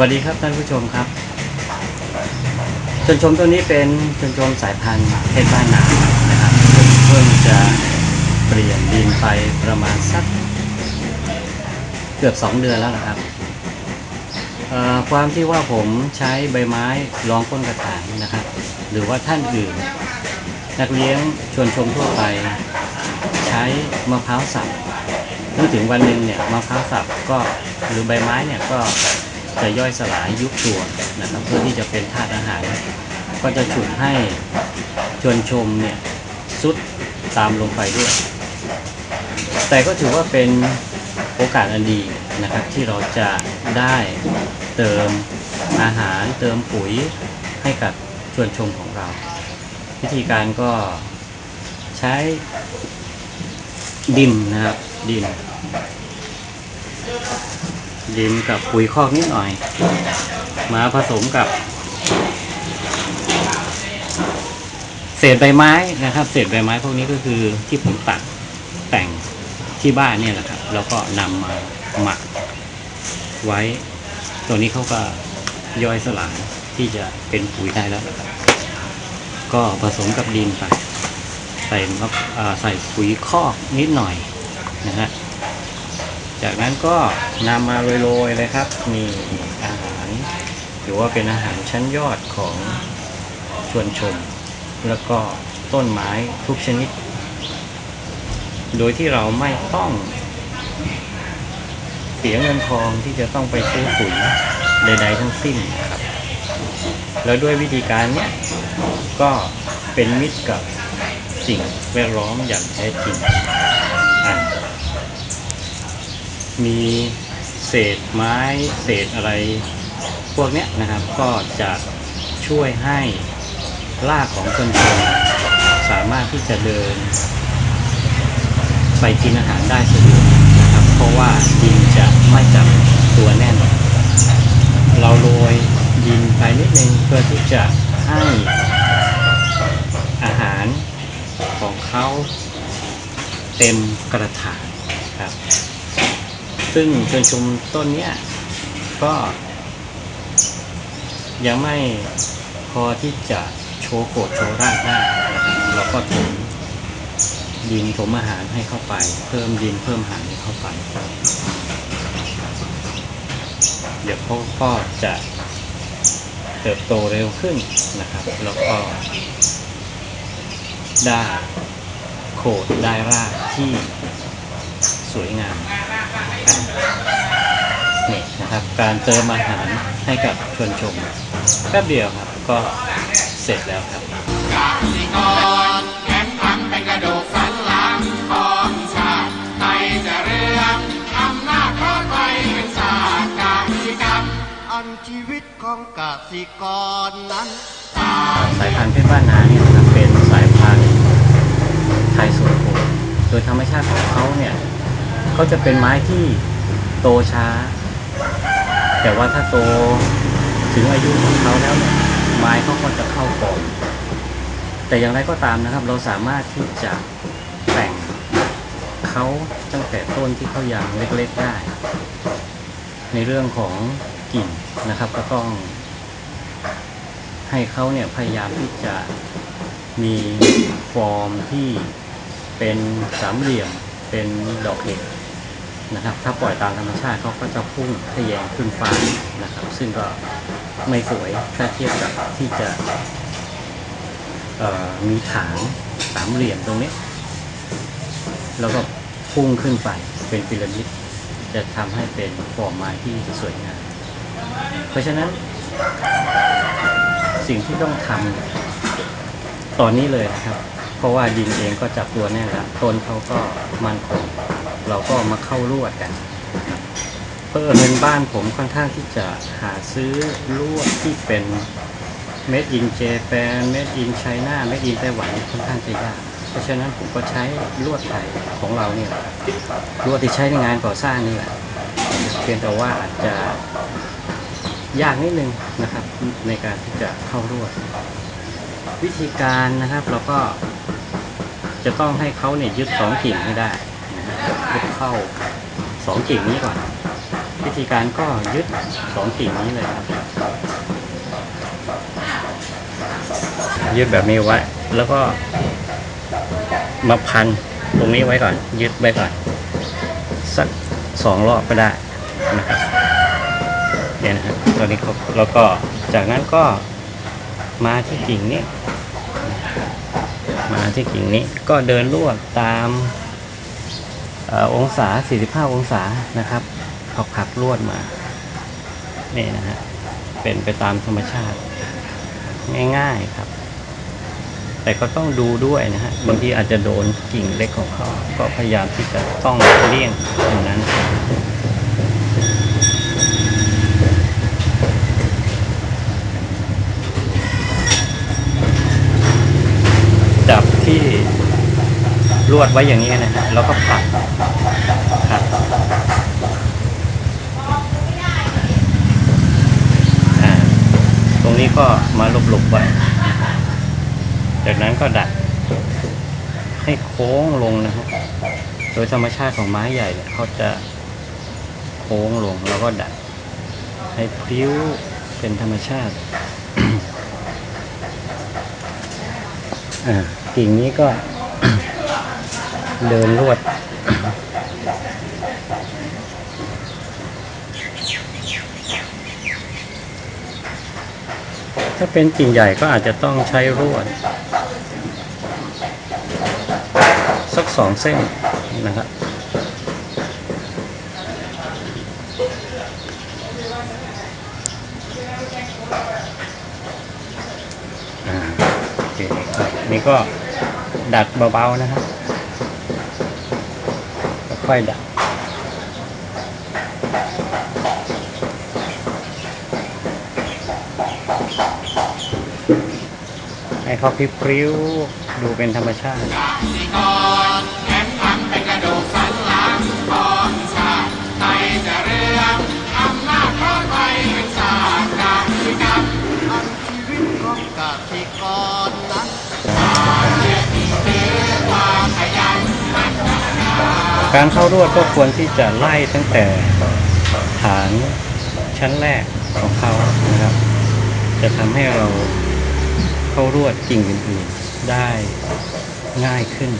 วัสดีครับท่านผู้ชมครับชนชมตัวนี้เป็นชนชมสายพันธุ์เพชรบ้านนานะครับเพิ่งจะเปลี่ยนดินไปประมาณสักเกือบ 2 เดือนแล้วนะครับความที่ว่าผมใช้ใบไม้รองก้นกระถางนะครับ หรือว่าท่านอื่น นักเลี้ยงชวนชมทั่วไป ใช้มะพร้าวสับเมื่อถึงวันหนึ่งเนี่ยมะพร้าวสับก็หรือใบไม้เนี่ยก็ จะย่อยสลายยุบตัวนะครับ เพื่อที่จะเป็นธาตุอาหาร ก็จะฉุดให้ชวนชมเนี่ยสุดตามลงไปด้วย แต่ก็ถือว่าเป็นโอกาสอันดีนะครับ ที่เราจะได้เติมอาหารเติมปุ๋ยให้กับชวนชมของเรา วิธีการก็ใช้ดินนะครับดิน ดินกับปุ๋ยคอกนิดหน่อย มาผสมกับ เศษใบไม้นะครับ เศษใบไม้พวกนี้ก็คือที่ผมตัดแต่งที่บ้านเนี่ยแหละครับ แล้วก็นำมาหมักไว้ ตัวนี้เขาก็ย่อยสลายที่จะเป็นปุ๋ยได้แล้วนะครับ ก็ผสมกับดินไปใส่ใส่ปุ๋ยคอกนิดหน่อยนะฮะ จากนั้นก็นำมาโรยๆเลยครับ มีอาหารถือว่าเป็นอาหารชั้นยอดของชวนชม แล้วก็ต้นไม้ทุกชนิด โดยที่เราไม่ต้อง เสียเงินทองที่จะต้องไปซื้อปุ๋ยใดๆทั้งสิ้นนะครับ แล้วด้วยวิธีการเนี้ยก็เป็นมิตรกับสิ่งแวดล้อมอย่างแท้จริงอะ มีเศษไม้เศษอะไรพวกเนี้ยนะครับ ก็จะช่วยให้รากของชนชนสามารถที่จะเดิน ไปกินอาหารได้สะดวกนะครับ เพราะว่าดินจะไม่จับตัวแน่น เราโรยดินไปนิดนึงเพื่อที่จะให้อาหารของเขาเต็มกระถางครับ ซึ่งชนชุมต้นเนี้ยก็ยังไม่พอที่จะโชว์โกดโชว์รากได้เราก็ถมดินถมอาหารให้เข้าไป เพิ่มดินเพิ่มอาหารให้เข้าไป เดี๋ยวเขาก็จะเติบโตเร็วขึ้นนะครับ แล้วก็ได้โขดได้รากที่สวยงาม นี่นะครับ การเติมอาหารให้กับชวนชมแป๊บเดียวครับก็เสร็จแล้วครับกสิกรแข็งทำเป็นกระดูกสันหลังของชาติไทยจะเรืองอำนาจเพราะไทยเป็นชาติกสิกรรมอันชีวิตของกสิกรนั้นสายพันธุ์เพชรบ้านนาเนี่ยนะครับเป็นสายพันธุ์ไทยสวนโคนโดยธรรมชาติของเขาเนี่ย เขาจะเป็นไม้ที่โตช้า แต่ว่าถ้าโตถึงอายุของเขาแล้วเนี่ยไม้เขาก็จะเข้าฟอร์มแต่อย่างไรก็ตามนะครับ เราสามารถที่จะแต่งเขาตั้งแต่ต้นที่เขายังเล็กๆได้ ในเรื่องของกิ่งนะครับก็ต้อง ให้เขาเนี่ยพยายามที่จะมีฟอร์มที่เป็นสามเหลี่ยมเป็นดอกเห็ด นะครับ ถ้าปล่อยตามธรรมชาติเขาก็จะพุ่งทะแยงขึ้นฟ้านะครับ ซึ่งก็ไม่สวยถ้าเทียบกับที่จะมีฐานสามเหลี่ยมตรงนี้ แล้วก็พุ่งขึ้นไปเป็นพีระมิด จะทำให้เป็นฟอร์มไม้ที่สวยงาม เพราะฉะนั้น สิ่งที่ต้องทำตอนนี้เลยนะครับ เพราะว่าดินเองก็จับตัวแน่แล้วต้นเขาก็มั่นคง เราก็มาเข้ารวดกันนะครับเพอเงินบ้านผมค่อนข้างที่จะหาซื้อลวดที่เป็น made in Japan made in China made in ไต้หวันค่อนข้างจะยากเพราะฉะนั้นผมก็ใช้ลวดไทยของเราเนี่ยลวดที่ใช้ในงานก่อสร้างนี่แหละเพียงแต่ว่าอาจจะยากนิดนึงนะครับ ในการที่จะเข้ารวด วิธีการนะครับเราก็จะต้องให้เขาเนี่ยยึดสองกิ่งให้ได้ ยึดเข้าสองกิ่งนี้ก่อน วิธีการก็ยึดสองกิ่งนี้เลยครับ ยึดแบบนี้ไว้ แล้วก็มาพันตรงนี้ไว้ก่อน ยึดไว้ก่อน สักสองรอบก็ได้นะครับเนี่ยนะครับตอนนี้เขาแล้วก็จากนั้นก็มาที่กิ่งนี้ มาที่กิ่งนี้ก็เดินลวดตาม อองศา 45 องศานะครับผักผักลวดมา นี่นะฮะ เป็นไปตามธรรมชาติ ง่ายๆครับ แต่ก็ต้องดูด้วยนะฮะ บางทีอาจจะโดนกิ่งเล็กของเขา ก็พยายามที่จะต้องเลี่ยงตรงนั้นจับที่ลวดไว้อย่างนี้นะฮะแล้วก็ผักผลักอ่า ตรง นี้ก็มาหลบๆไว้จากนั้นก็ดัด ให้โค้งลงนะครับ โดยธรรมชาติของไม้ใหญ่เนี่ยเขาจะโค้งลงแล้วก็ดัด ให้พริ้วเป็นธรรมชาติอ่ากิ่งนี้ก็เดินลวด ถ้าเป็นกิ่งใหญ่ก็อาจจะต้องใช้รวด สักสองเส้นนะครับนี่ก็ดัดเบาๆนะครับ ค่อยดัด ให้เขาพริ้วดูเป็นธรรมชาติสิกรแข็งขันเป็นกระดูกสันหลังของชาติไทยจะเรื่องอำนาจเพราะไทยเป็นชาติกสิกรรมชีวิตของกสิกรนั้นความขยันหมั่นพัฒนาการเข้ารวดก็ควรที่จะไล่ตั้งแต่ฐานชั้นแรกของเขานะครับ จะทำให้เรา เข้ารวดกิ่งอื่นๆได้ง่ายขึ้น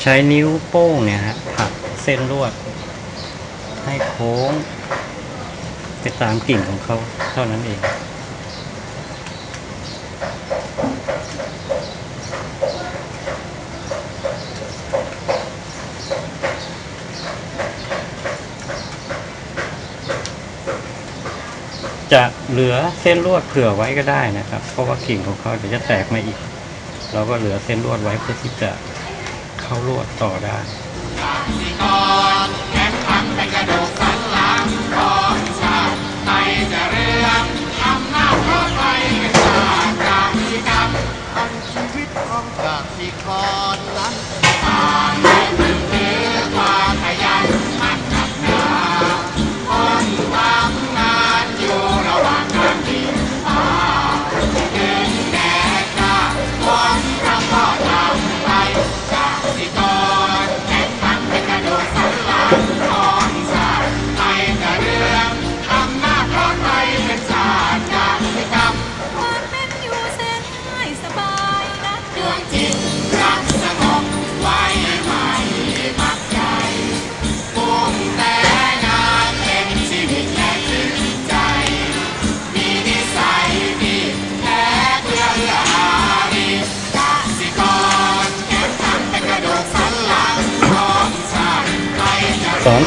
ใช้นิ้วโป้งเนี่ยฮะผักเส้นลวด ให้โค้ง ไปตามกิ่งของเขาเท่านั้นเอง จะเหลือเส้นลวดเผื่อไว้ก็ได้นะครับ เพราะว่ากิ่งของเขาเดี๋ยวจะแตกมาอีก เราก็เหลือเส้นลวดไว้เพื่อที่จะเข้าลวดต่อได้สิกรแข็งขันเป็นก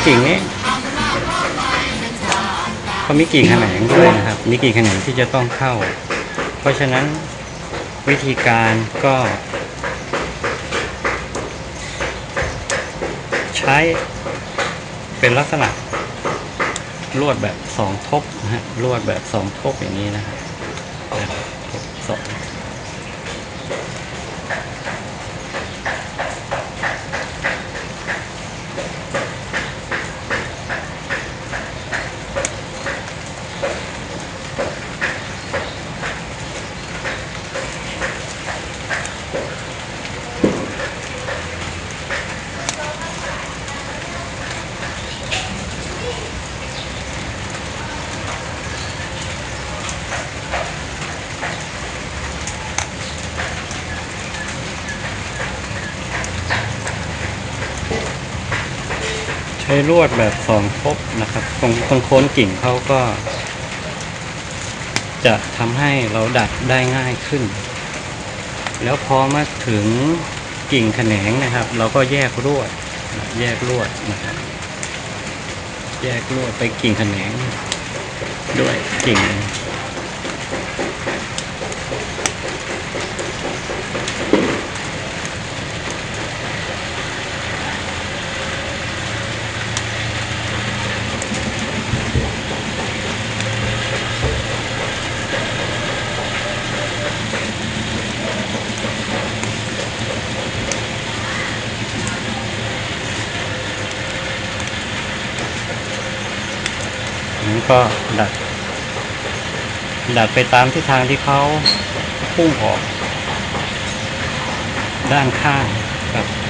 กิ่งนี้เขามีกิ่งแขนงด้วยนะครับ มีกิ่งแขนงที่จะต้องเข้า เพราะฉะนั้นวิธีการก็ ใช้เป็นลักษณะลวดแบบสองทบนะฮะลวดแบบสองทบอย่างนี้นะฮะนะครับ ช้ลวดแบบสองทบนะครับ ตรงตรงโค้นกิ่งเขาก็ จะทำให้เราดัดได้ง่ายขึ้น แล้วพอมาถึงกิ่งแขนงนะครับ เราก็แยกลวด แยกลวดนะครับ แยกลวดไปกิ่งแขนง ด้วยกิ่ง ก็ดัดดัดไปตามทิศทางที่เขาพุ่งออก ด้านข้างครับ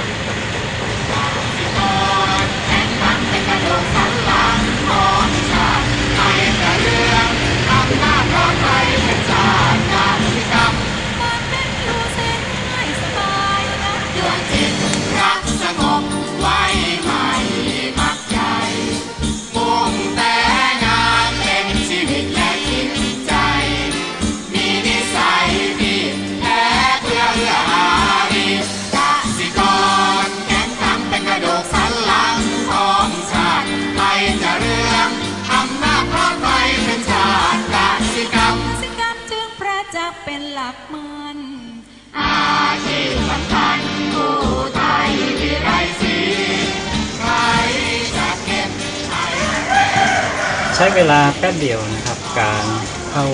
ใช้เวลาแป๊บเดียวนะครับ การเข้า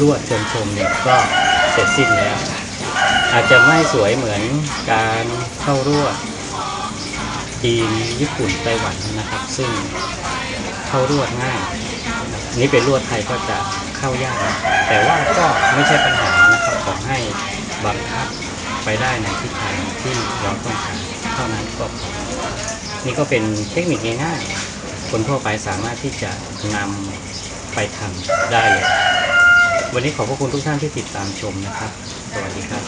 ลวดเชิญชมเนี่ยก็เสร็จสิ้นแล้ว อาจจะไม่สวยเหมือนการเข้ารวดจีนญี่ปุ่นไต้หวันนะครับ ซึ่งเข้ารวดง่ายนี่เป็นลวดไทยก็จะเข้ายากแต่ว่าก็ไม่ใช่ปัญหานะครับขอให้บังคับไปได้ในทิศทางที่เราต้องการเท่านั้นก็พอนี่ก็เป็นเทคนิคง่ายๆ คนทั่วไปสามารถที่จะนำไปทำได้เลย วันนี้ขอบพระคุณทุกท่านที่ติดตามชมนะครับ สวัสดีครับ